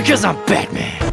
Because I'm Batman.